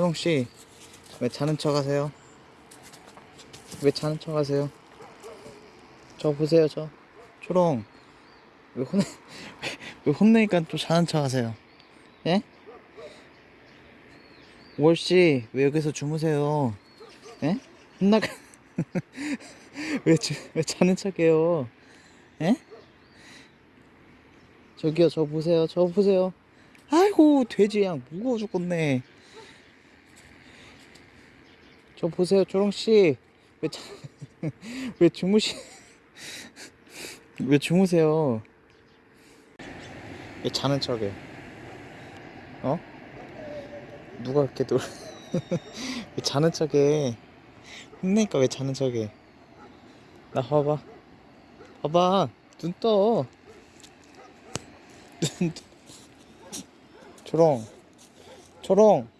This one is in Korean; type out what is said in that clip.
초롱씨 왜 자는 척 하세요? 왜 자는 척 하세요? 저 보세요 저 초롱 왜 혼내 왜, 왜 혼내니까 또 자는 척 하세요? 예? 월씨 왜 여기서 주무세요? 예? 혼나가 왜, 주, 왜 자는 척해요? 예? 저기요 저 보세요 저 보세요 아이고 돼지 양 무거워 죽겠네 저 보세요 초롱씨. 왜, 자, 왜 주무시 왜 주무세요? 왜 자는 척해? 어? 누가 그렇게 놀... 왜 자는 척해? 혼내니까 왜 자는 척해? 나 봐봐. 봐봐. 눈떠. 눈 떠. 초롱. 초롱